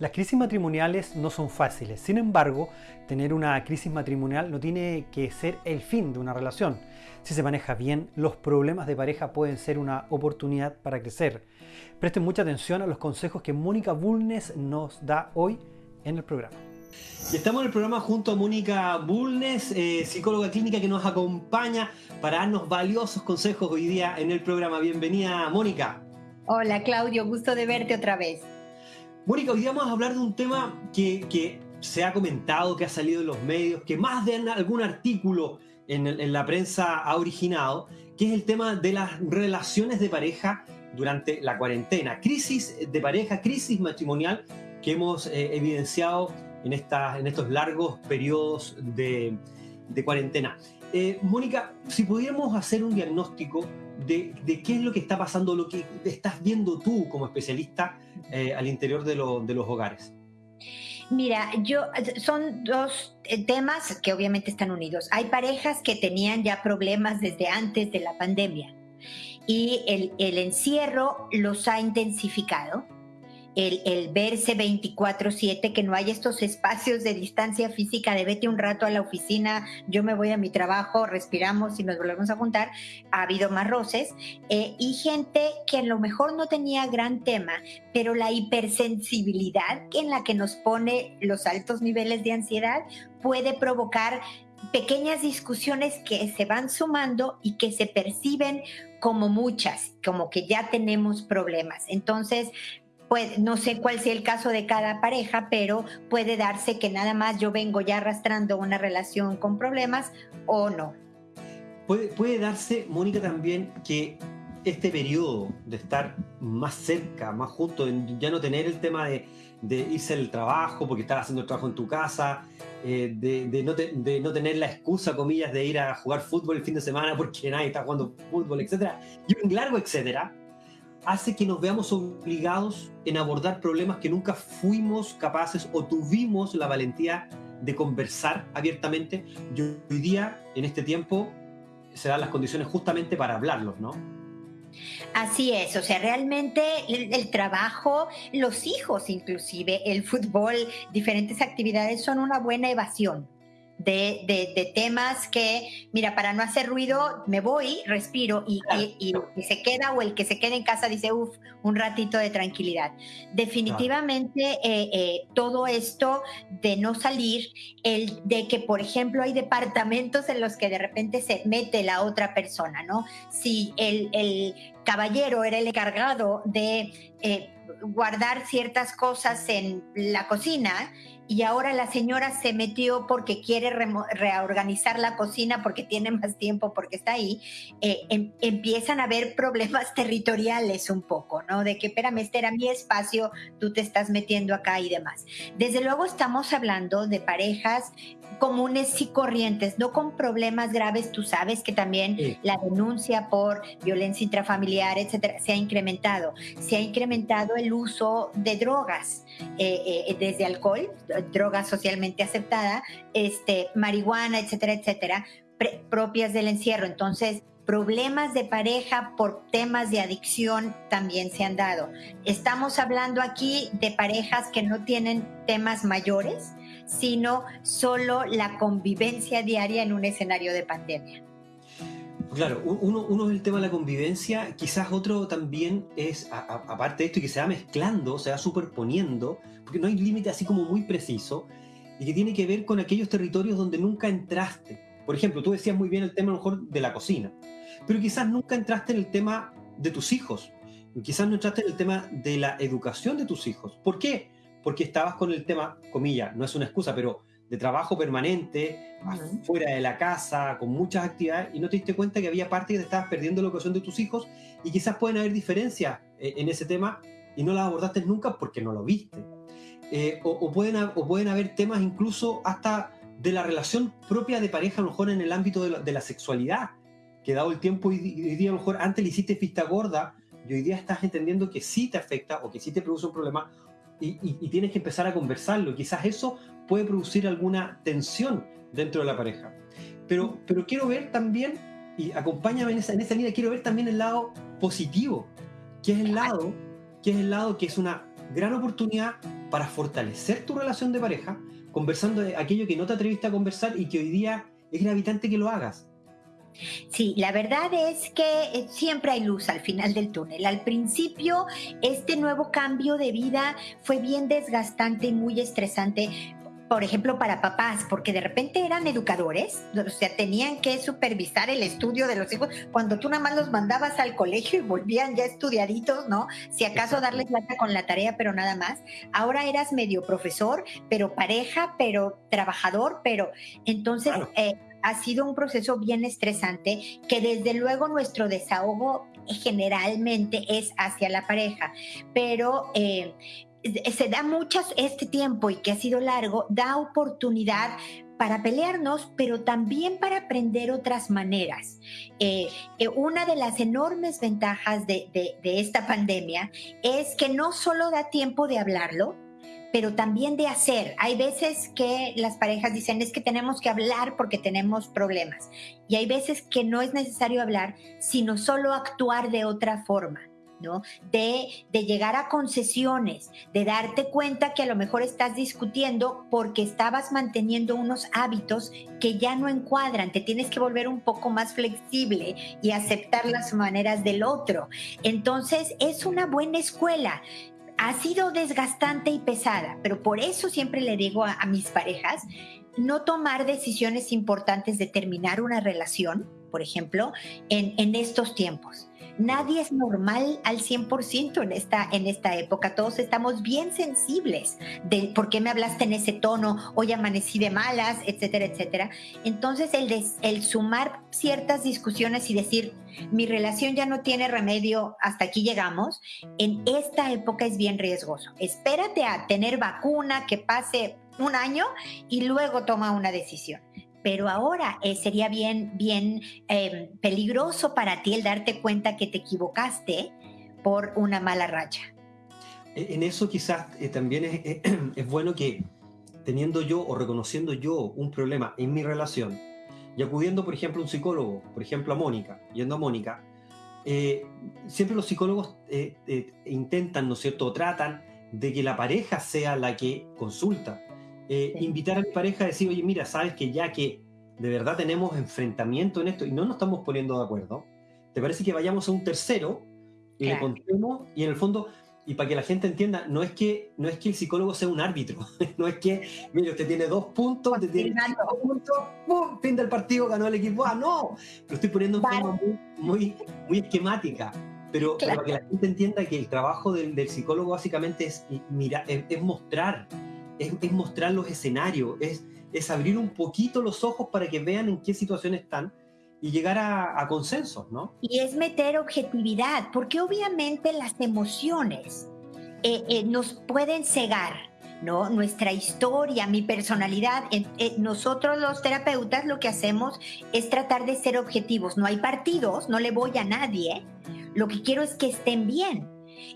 Las crisis matrimoniales no son fáciles, sin embargo, tener una crisis matrimonial no tiene que ser el fin de una relación. Si se maneja bien, los problemas de pareja pueden ser una oportunidad para crecer. Presten mucha atención a los consejos que Mónica Bulnes nos da hoy en el programa. Y estamos en el programa junto a Mónica Bulnes, eh, psicóloga clínica que nos acompaña para darnos valiosos consejos hoy día en el programa. Bienvenida, Mónica. Hola, Claudio, gusto de verte otra vez. Mónica, hoy vamos a hablar de un tema que, se ha comentado, que ha salido en los medios, que más de algún artículo en, la prensa ha originado, que es el tema de las relaciones de pareja durante la cuarentena. Crisis de pareja, crisis matrimonial que hemos eh, evidenciado en, en estos largos periodos de, cuarentena. Eh, Mónica, si pudiéramos hacer un diagnóstico de, qué es lo que está pasando, lo que estás viendo tú como especialista eh, al interior de, de los hogares. Mira, yo son dos eh, temas que obviamente están unidos. Hay parejas que tenían ya problemas desde antes de la pandemia y el, el encierro los ha intensificado el, verse 24/7, que no hay estos espacios de distancia física de vete un rato a la oficina, yo me voy a mi trabajo, respiramos y nos volvemos a juntar, ha habido más roces, eh, y gente que a lo mejor no tenía gran tema, pero la hipersensibilidad en la que nos pone los altos niveles de ansiedad puede provocar pequeñas discusiones que se van sumando y que se perciben como muchas, como que ya tenemos problemas. Entonces, no sé cuál sea el caso de cada pareja, pero puede darse que nada más yo vengo ya arrastrando una relación con problemas o no. Puede, puede darse, Mónica, también que este periodo de estar más cerca, más juntos, ya no tener el tema de, irse al trabajo porque estás haciendo el trabajo en tu casa, eh, de, no de, no tener la excusa, comillas, de ir a jugar fútbol el fin de semana porque nadie está jugando fútbol, etcétera, y un largo etcétera, hace que nos veamos obligados en abordar problemas que nunca fuimos capaces o tuvimos la valentía de conversar abiertamente. Y hoy día, en este tiempo, se dan las condiciones justamente para hablarlos, ¿no? Así es, o sea, realmente el, trabajo, los hijos inclusive, el fútbol, diferentes actividades son una buena evasión de, temas que, mira, para no hacer ruido, me voy, respiro y, se queda o el que se queda en casa dice, uff, un ratito de tranquilidad. Definitivamente eh, eh, todo esto de no salir, el de que, por ejemplo, hay departamentos en los que de repente se mete la otra persona, ¿no? Si el, caballero era el encargado de... Eh, guardar ciertas cosas en la cocina y ahora la señora se metió porque quiere reorganizar la cocina, porque tiene más tiempo, porque está ahí, eh, em, empiezan a haber problemas territoriales un poco, ¿no? De que, espérame, este era mi espacio, tú te estás metiendo acá y demás. Desde luego estamos hablando de parejas comunes y corrientes, no con problemas graves. Tú sabes que también la denuncia por violencia intrafamiliar, etcétera, se ha incrementado. Se ha incrementado el uso de drogas, eh, eh, desde alcohol, droga socialmente aceptada, este, marihuana, etcétera, etcétera, propias del encierro. Entonces, problemas de pareja por temas de adicción también se han dado. Estamos hablando aquí de parejas que no tienen temas mayores, sino solo la convivencia diaria en un escenario de pandemia. Claro, uno, uno, es el tema de la convivencia, quizás otro también es, aparte de esto, y que se va mezclando, se va superponiendo, porque no hay límite así como muy preciso, y que tiene que ver con aquellos territorios donde nunca entraste. Por ejemplo, tú decías muy bien el tema a lo mejor de la cocina, pero quizás nunca entraste en el tema de tus hijos, quizás no entraste en el tema de la educación de tus hijos. ¿Por qué? Porque estabas con el tema, comilla, no es una excusa, pero de trabajo permanente, fuera de la casa, con muchas actividades, y no te diste cuenta que había parte que te estabas perdiendo la educación de tus hijos, y quizás pueden haber diferencias eh, en ese tema, y no las abordaste nunca porque no lo viste. Eh, o, pueden, o pueden haber temas incluso hasta de la relación propia de pareja, a lo mejor en el ámbito de la, sexualidad, que dado el tiempo, y día a lo mejor antes le hiciste pista gorda, y hoy día estás entendiendo que sí te afecta o que sí te produce un problema, y, y, tienes que empezar a conversarlo. Quizás eso puede producir alguna tensión dentro de la pareja. Pero, pero quiero ver también, y acompáñame en esa, en esa línea, quiero ver también el lado positivo, que es el lado, que es el lado que es una gran oportunidad para fortalecer tu relación de pareja, conversando de aquello que no te atreviste a conversar y que hoy día es gravitante que lo hagas. Sí, la verdad es que eh, siempre hay luz al final del túnel. Al principio, este nuevo cambio de vida fue bien desgastante y muy estresante por ejemplo, para papás, porque de repente eran educadores, o sea, tenían que supervisar el estudio de los hijos, cuando tú nada más los mandabas al colegio y volvían ya estudiaditos, ¿no? Si acaso darles plata con la tarea, pero nada más. Ahora eras medio profesor, pero pareja, pero trabajador, pero entonces... Eh, ha sido un proceso bien estresante que desde luego nuestro desahogo generalmente es hacia la pareja, pero eh, se da muchas, este tiempo y que ha sido largo, da oportunidad para pelearnos, pero también para aprender otras maneras. Eh, eh, una de las enormes ventajas de, de, esta pandemia es que no solo da tiempo de hablarlo, pero también de hacer. Hay veces que las parejas dicen es que tenemos que hablar porque tenemos problemas. Y hay veces que no es necesario hablar, sino solo actuar de otra forma. De, de llegar a concesiones, de darte cuenta que a lo mejor estás discutiendo porque estabas manteniendo unos hábitos que ya no encuadran, te tienes que volver un poco más flexible y aceptar las maneras del otro. Entonces es una buena escuela. Ha sido desgastante y pesada, pero por eso siempre le digo a, mis parejas, no tomar decisiones importantes de terminar una relación, por ejemplo, en, en estos tiempos nadie es normal al 100% en esta, en esta época. Todos estamos bien sensibles de por qué me hablaste en ese tono, hoy amanecí de malas, etcétera, etcétera. Entonces, el, el sumar ciertas discusiones y decir, mi relación ya no tiene remedio, hasta aquí llegamos, en esta época es bien riesgoso. Espérate a tener vacuna, que pase un año y luego toma una decisión pero ahora eh, sería bien, bien em, peligroso para ti el darte cuenta que te equivocaste por una mala racha. E, en eso quizás eh, también es, es, bueno que teniendo yo o reconociendo yo un problema en mi relación y acudiendo, por ejemplo, a un psicólogo, por ejemplo, a Mónica, yendo a Mónica, eh, siempre los psicólogos intentan, ¿no es cierto?, o tratan de que la pareja sea la que consulta, eh, invitar a mi pareja a decir, oye, mira, sabes que ya que de verdad tenemos enfrentamiento en esto y no nos estamos poniendo de acuerdo, ¿te parece que vayamos a un tercero y le contemos? Y en el fondo, y para que la gente entienda, no es que, no es que el psicólogo sea un árbitro, no es que, mire, usted tiene dos puntos, usted tiene dos puntos, ¡pum! Fin del partido, ganó el equipo. ¡Ah, no! Lo estoy poniendo en forma muy, muy, esquemática. Pero, para que la gente entienda que el trabajo del, del psicólogo básicamente es, mira, es mostrar es, mostrar los escenarios, es, es abrir un poquito los ojos para que vean en qué situación están y llegar a, consensos, ¿no? Y es meter objetividad, porque obviamente las emociones eh, eh, nos pueden cegar, ¿no? Nuestra historia, mi personalidad. Eh, nosotros los terapeutas lo que hacemos es tratar de ser objetivos. No hay partidos, no le voy a nadie. Lo que quiero es que estén bien.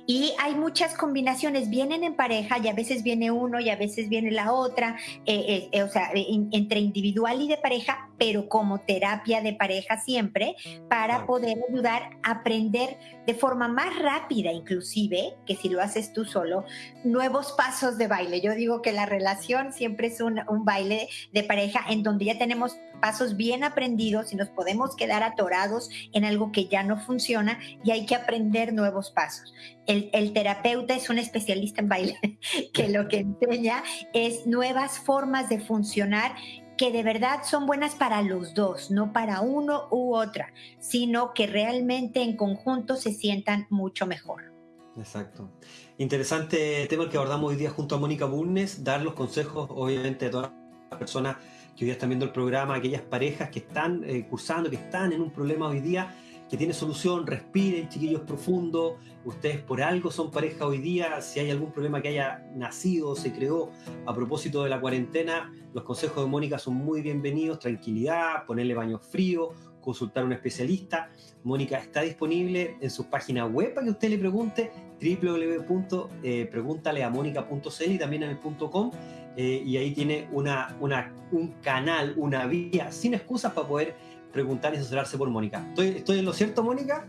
Y hay muchas combinaciones, vienen en pareja y a veces viene uno y a veces viene la otra, eh, eh, o sea, entre individual y de pareja, pero como terapia de pareja siempre, para poder ayudar a aprender de forma más rápida inclusive, que si lo haces tú solo, nuevos pasos de baile. Yo digo que la relación siempre es un, un baile de pareja en donde ya tenemos pasos bien aprendidos y nos podemos quedar atorados en algo que ya no funciona y hay que aprender nuevos pasos. El, el, terapeuta es un especialista en baile que lo que enseña es nuevas formas de funcionar que de verdad son buenas para los dos, no para uno u otra, sino que realmente en conjunto se sientan mucho mejor. Exacto. Interesante tema que abordamos hoy día junto a Mónica Burnes, dar los consejos obviamente a todas las personas que hoy día están viendo el programa, aquellas parejas que están eh, cursando, que están en un problema hoy día, que tiene solución, respiren, chiquillos profundos, ustedes por algo son pareja hoy día, si hay algún problema que haya nacido, se creó a propósito de la cuarentena, los consejos de Mónica son muy bienvenidos, tranquilidad, ponerle baño frío, consultar a un especialista. Mónica está disponible en su página web para que usted le pregunte, www.preguntaleamónica.cl y también en el .com. Eh, y ahí tiene una, una, un canal, una vía sin excusas para poder preguntar y asesorarse por Mónica. ¿Estoy, ¿Estoy en lo cierto, Mónica?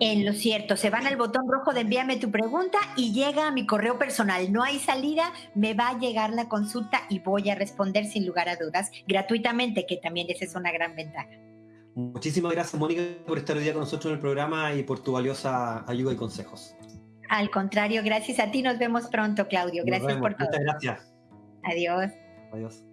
En lo cierto, se van al botón rojo de envíame tu pregunta y llega a mi correo personal. No hay salida, me va a llegar la consulta y voy a responder sin lugar a dudas gratuitamente, que también esa es una gran ventaja. Muchísimas gracias, Mónica, por estar hoy día con nosotros en el programa y por tu valiosa ayuda y consejos. Al contrario, gracias a ti. Nos vemos pronto, Claudio. Gracias por todo. Muchas gracias. Adiós. Adiós.